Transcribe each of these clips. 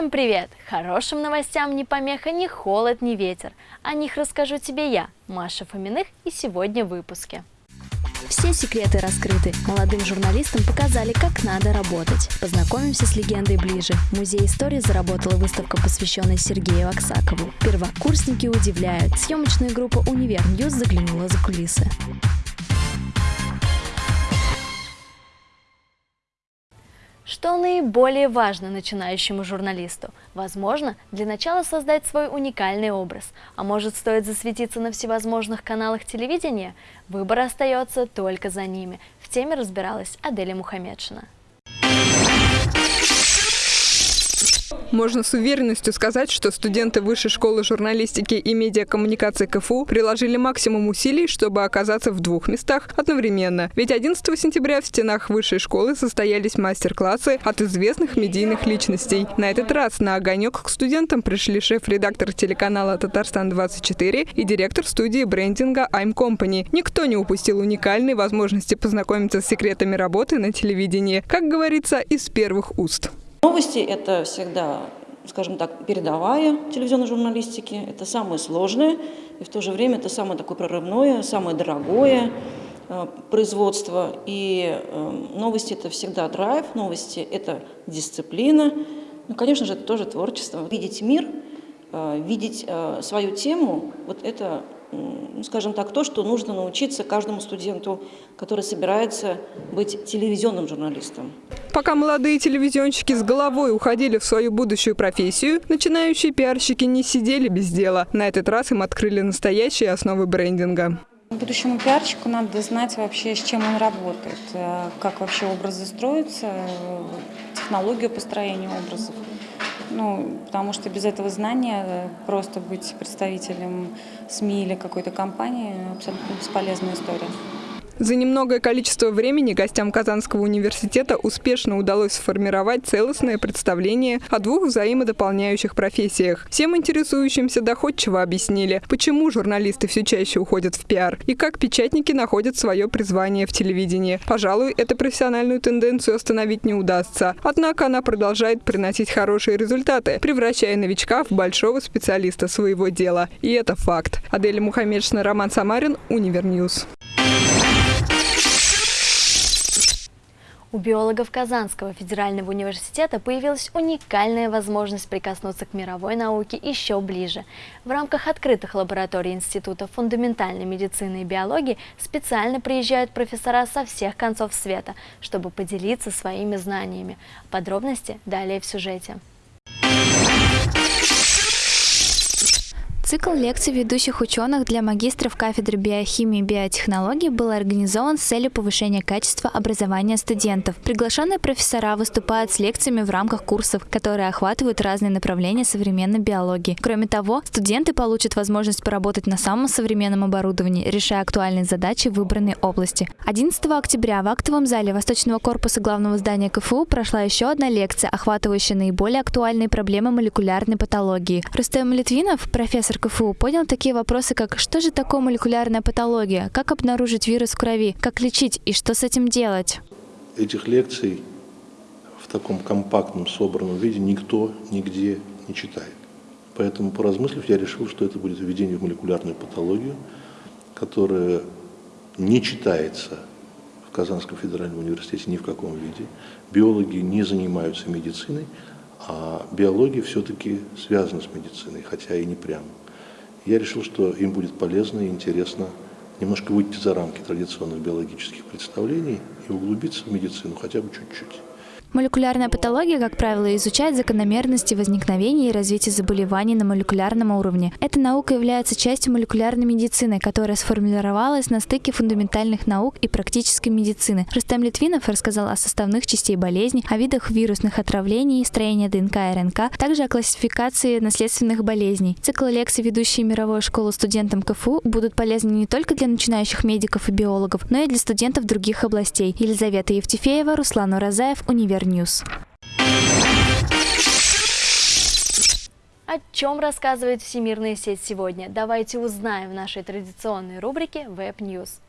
Всем привет! Хорошим новостям не помеха, ни холод, ни ветер. О них расскажу тебе я, Маша Фоминых, и сегодня в выпуске. Все секреты раскрыты. Молодым журналистам показали, как надо работать. Познакомимся с легендой ближе. В Музее истории заработала выставка, посвященная Сергею Аксакову. Первокурсники удивляют. Съемочная группа «Универ News» заглянула за кулисы. Что наиболее важно начинающему журналисту? Возможно, для начала создать свой уникальный образ. А может, стоит засветиться на всевозможных каналах телевидения? Выбор остается только за ними. В теме разбиралась Аделя Мухамедшина. Можно с уверенностью сказать, что студенты Высшей школы журналистики и медиакоммуникации КФУ приложили максимум усилий, чтобы оказаться в двух местах одновременно. Ведь 11 сентября в стенах Высшей школы состоялись мастер-классы от известных медийных личностей. На этот раз на огонек к студентам пришли шеф-редактор телеканала «Татарстан-24» и директор студии брендинга I'm Company. Никто не упустил уникальной возможности познакомиться с секретами работы на телевидении, как говорится, из первых уст. Новости – это всегда, скажем так, передовая телевизионной журналистики. Это самое сложное, и в то же время это самое такое прорывное, самое дорогое э, производство. И э, новости – это всегда драйв, новости – это дисциплина. Ну, конечно же, это тоже творчество. Видеть мир, э, видеть свою тему – вот это скажем так, то, что нужно научиться каждому студенту, который собирается быть телевизионным журналистом. Пока молодые телевизионщики с головой уходили в свою будущую профессию, начинающие пиарщики не сидели без дела. На этот раз им открыли настоящие основы брендинга. Будущему пиарщику надо знать вообще, с чем он работает, э, как вообще образы строятся, э, технологию построения образов. Ну, потому что без этого знания э, просто быть представителем СМИ или какой-то компании абсолютно бесполезная история. За немногое количество времени гостям Казанского университета успешно удалось сформировать целостное представление о двух взаимодополняющих профессиях. Всем интересующимся доходчиво объяснили, почему журналисты все чаще уходят в пиар и как печатники находят свое призвание в телевидении. Пожалуй, эту профессиональную тенденцию остановить не удастся. Однако она продолжает приносить хорошие результаты, превращая новичка в большого специалиста своего дела. И это факт. Аделя Мухаммедшина, Роман Самарин, Универ News. У биологов Казанского федерального университета появилась уникальная возможность прикоснуться к мировой науке еще ближе. В рамках открытых лабораторий Института фундаментальной медицины и биологии специально приезжают профессора со всех концов света, чтобы поделиться своими знаниями. Подробности далее в сюжете. Цикл лекций ведущих ученых для магистров кафедры биохимии и биотехнологий был организован с целью повышения качества образования студентов. Приглашенные профессора выступают с лекциями в рамках курсов, которые охватывают разные направления современной биологии. Кроме того, студенты получат возможность поработать на самом современном оборудовании, решая актуальные задачи в выбранной области. 11 октября в актовом зале Восточного корпуса главного здания КФУ прошла еще одна лекция, охватывающая наиболее актуальные проблемы молекулярной патологии. Рустем Литвинов, профессор КФУ понял такие вопросы, как что же такое молекулярная патология, как обнаружить вирус в крови, как лечить и что с этим делать. Этих лекций в таком компактном, собранном виде никто нигде не читает. Поэтому, поразмыслив, я решил, что это будет введение в молекулярную патологию, которая не читается в Казанском федеральном университете ни в каком виде. Биологи не занимаются медициной, а биология все-таки связана с медициной, хотя и не прямо я решил, что им будет полезно и интересно немножко выйти за рамки традиционных биологических представлений и углубиться в медицину хотя бы чуть-чуть. Молекулярная патология, как правило, изучает закономерности возникновения и развития заболеваний на молекулярном уровне. Эта наука является частью молекулярной медицины, которая сформировалась на стыке фундаментальных наук и практической медицины. Рустам Литвинов рассказал о составных частей болезней, о видах вирусных отравлений, строении ДНК и РНК, также о классификации наследственных болезней. Цикл лекций, ведущие мировую школу студентам КФУ, будут полезны не только для начинающих медиков и биологов, но и для студентов других областей. Елизавета Евтефеева, Руслан Уразаев, Универ Универ News. О чем рассказывает Всемирная сеть сегодня? Давайте узнаем в нашей традиционной рубрике Web News.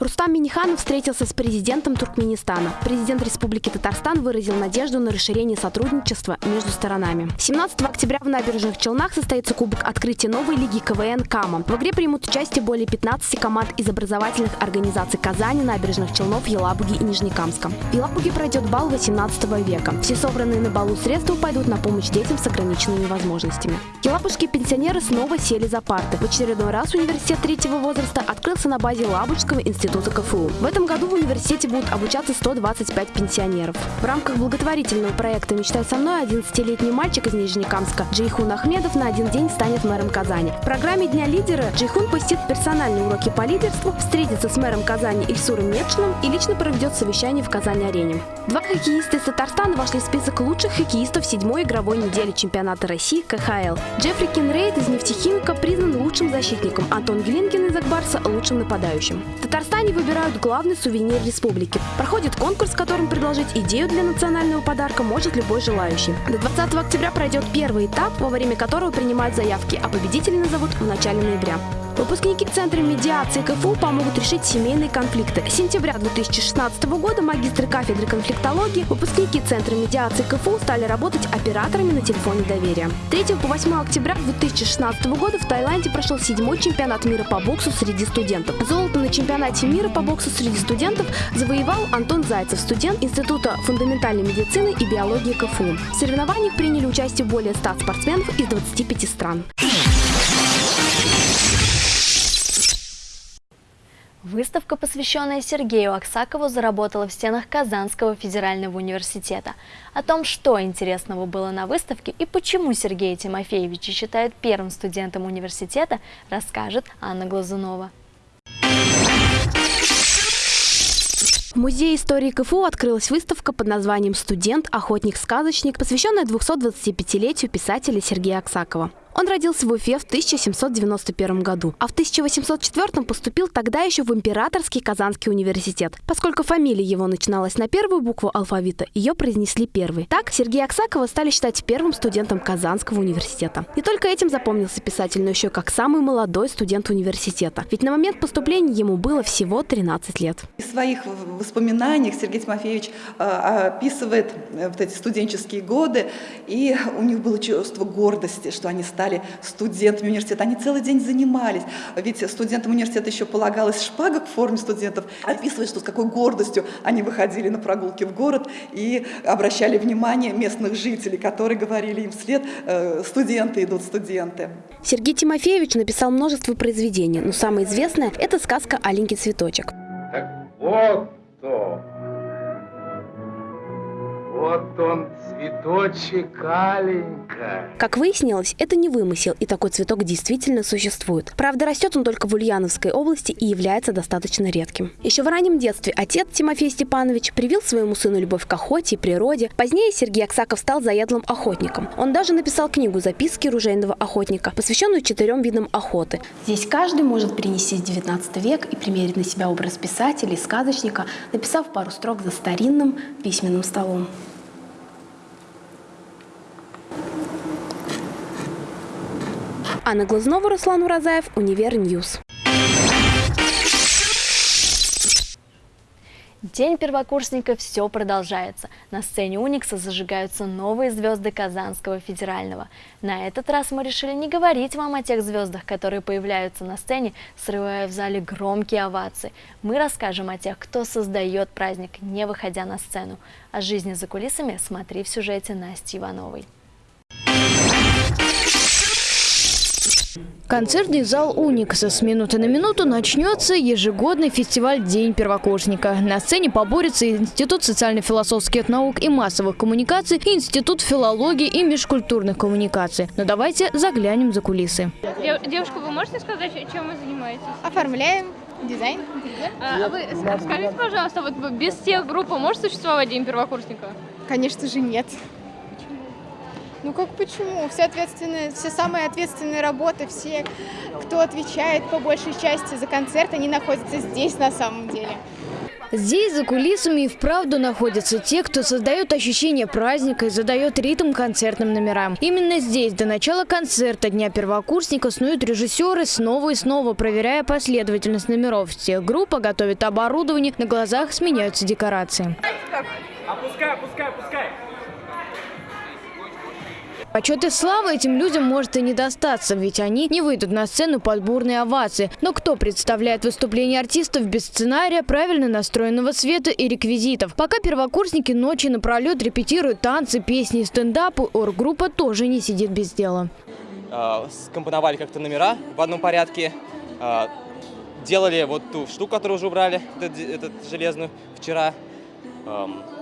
Рустам Миниханов встретился с президентом Туркменистана. Президент Республики Татарстан выразил надежду на расширение сотрудничества между сторонами. 17 октября в набережных Челнах состоится Кубок открытия новой лиги КВН «Кама». В игре примут участие более 15 команд из образовательных организаций Казани, набережных Челнов, Елабуги и Нижнекамска. В Елабуге пройдет бал 18 века. Все собранные на балу средства пойдут на помощь детям с ограниченными возможностями. Елабужские пенсионеры снова сели за парты. В очередной раз университет третьего возраста открылся на базе Елабужского института Института КФУ. В этом году в университете будут обучаться 125 пенсионеров. В рамках благотворительного проекта «Мечтай со мной» 11-летний мальчик из Нижнекамска Джейхун Ахмедов на один день станет мэром Казани. В программе Дня лидера Джейхун посетит персональные уроки по лидерству, встретится с мэром Казани Ильсуром Метшиным и лично проведет совещание в Казани-арене. Два хоккеиста из Татарстана вошли в список лучших хоккеистов седьмой игровой недели чемпионата России КХЛ. Джеффри Кинрейд из нефтехимика признан лучшим защитником, Антон Глинкин из Ак Барса – лучшим нападающим. В Казани выбирают главный сувенир республики. Проходит конкурс, в котором предложить идею для национального подарка может любой желающий. До 20 октября пройдет первый этап, во время которого принимают заявки, а победителей назовут в начале ноября. Выпускники Центра медиации КФУ помогут решить семейные конфликты. С сентября 2016 года магистры кафедры конфликтологии, выпускники Центра медиации КФУ стали работать операторами на телефоне доверия. 3 по 8 октября 2016 года в Таиланде прошел седьмой чемпионат мира по боксу среди студентов. Золото на чемпионате мира по боксу среди студентов завоевал Антон Зайцев, студент Института фундаментальной медицины и биологии КФУ. В соревнованиях приняли участие более 100 спортсменов из 25 стран. Выставка, посвященная Сергею Аксакову, заработала в стенах Казанского федерального университета. О том, что интересного было на выставке и почему Сергея Тимофеевича считают первым студентом университета, расскажет Анна Глазунова. В Музее истории КФУ открылась выставка под названием «Студент. Охотник-сказочник», посвященная 225-летию писателя Сергея Аксакова. Он родился в Уфе в 1791 году, а в 1804 поступил тогда еще в Императорский Казанский университет. Поскольку фамилия его начиналась на первую букву алфавита, ее произнесли первой. Так Сергея Аксакова стали считать первым студентом Казанского университета. Не только этим запомнился писатель, но еще как самый молодой студент университета. Ведь на момент поступления ему было всего 13 лет. В своих воспоминаниях Сергей Тимофеевич а, описывает э, вот эти студенческие годы, и у них было чувство гордости, что они стали стали студентами университета. Они целый день занимались. Ведь студентам университета еще полагалась шпага в форме студентов. Описывает, что с какой гордостью они выходили на прогулки в город и обращали внимание местных жителей, которые говорили им вслед «Э, «студенты идут, студенты». Сергей Тимофеевич написал множество произведений, но самое известное – это сказка «Аленький цветочек». Так вот то, вот он, цветочек Аленька. Как выяснилось, это не вымысел, и такой цветок действительно существует. Правда, растет он только в Ульяновской области и является достаточно редким. Еще в раннем детстве отец Тимофей Степанович привил своему сыну любовь к охоте и природе. Позднее Сергей Аксаков стал заядлым охотником. Он даже написал книгу «Записки ружейного охотника», посвященную четырем видам охоты. Здесь каждый может перенести 19 век и примерить на себя образ писателя и сказочника, написав пару строк за старинным письменным столом. Анна Глазнова, Руслан Уразаев, Univer News. День первокурсника все продолжается. На сцене Уникса зажигаются новые звезды Казанского федерального. На этот раз мы решили не говорить вам о тех звездах, которые появляются на сцене, срывая в зале громкие овации. Мы расскажем о тех, кто создает праздник, не выходя на сцену. О жизни за кулисами смотри в сюжете Насти Ивановой. Концертный зал «Уникса» с минуты на минуту начнется ежегодный фестиваль «День первокурсника». На сцене поборются Институт социально-философских наук и массовых коммуникаций и Институт филологии и межкультурных коммуникаций. Но давайте заглянем за кулисы. Девушка, вы можете сказать, чем вы занимаетесь? Оформляем дизайн. А, вы скажите, пожалуйста, вот без тех групп может существовать День первокурсника? Конечно же нет. Ну как почему? Все ответственные, все самые ответственные работы, все, кто отвечает по большей части за концерт, они находятся здесь на самом деле. Здесь за кулисами и вправду находятся те, кто создает ощущение праздника и задает ритм концертным номерам. Именно здесь до начала концерта Дня первокурсника снуют режиссеры снова и снова, проверяя последовательность номеров. Всех группа готовит оборудование, на глазах сменяются декорации. Опускай, опускай, опускай. Почет и слава этим людям может и не достаться, ведь они не выйдут на сцену под бурные овации. Но кто представляет выступление артистов без сценария, правильно настроенного света и реквизитов? Пока первокурсники ночи напролет репетируют танцы, песни и стендапы, оргруппа тоже не сидит без дела. Э, скомпоновали как-то номера в одном порядке, э, делали вот ту штуку, которую уже убрали, этот железную, вчера.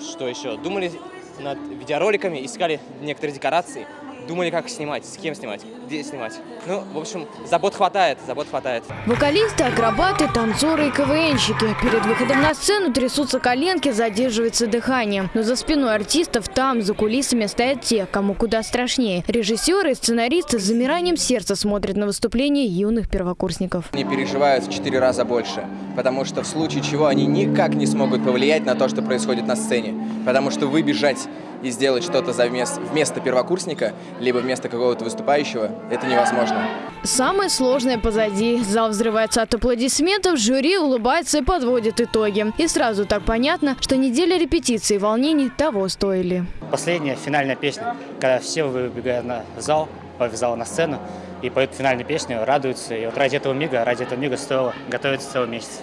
Что еще? Думали над видеороликами, искали некоторые декорации, думали, как снимать, с кем снимать, где снимать. Ну, в общем, забот хватает, забот хватает. Вокалисты, акробаты, танцоры и КВНщики. Перед выходом на сцену трясутся коленки, задерживается дыхание. Но за спиной артистов там, за кулисами, стоят те, кому куда страшнее. Режиссеры и сценаристы с замиранием сердца смотрят на выступление юных первокурсников. Они переживают в четыре раза больше, потому что в случае чего они никак не смогут повлиять на то, что происходит на сцене. Потому что выбежать и сделать что-то за вместо, вместо первокурсника, либо вместо какого-то выступающего, это невозможно. Самое сложное позади. Зал взрывается от аплодисментов, жюри улыбается и подводит итоги. И сразу так понятно, что неделя репетиций и волнений того стоили. Последняя финальная песня, когда все выбегают на зал, в зал на сцену и поют финальную песню, радуются. И вот ради этого мига, ради этого мига стоило готовиться целый месяц.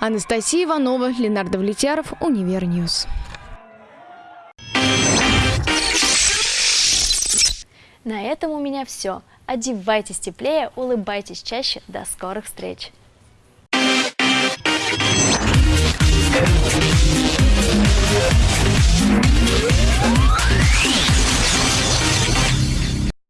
Анастасия Иванова, Ленар Давлетяров, Univer News. На этом у меня все. Одевайтесь теплее, улыбайтесь чаще. До скорых встреч! You.